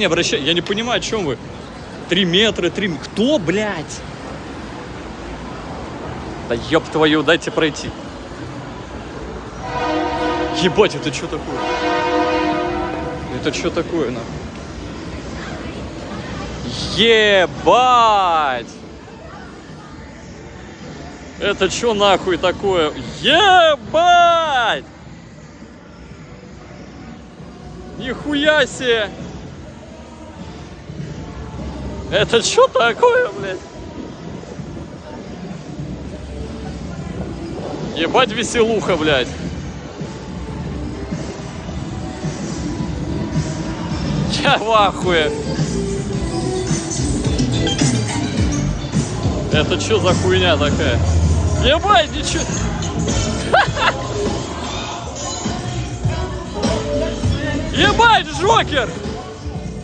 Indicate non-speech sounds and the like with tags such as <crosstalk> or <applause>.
внимание обращайте. Я не понимаю, о чем вы. Три метра, три... Кто, блядь? Да ёб твою, дайте пройти. Ебать, это что такое? Это что такое, нахуй? Ебать! Это что нахуй такое? Ебать! Нихуя себе! Это что такое, блядь? Ебать веселуха, блядь. Я в ахуе. Это что за хуйня такая? Ебать, ничего. <laughs> Ебать, Джокер!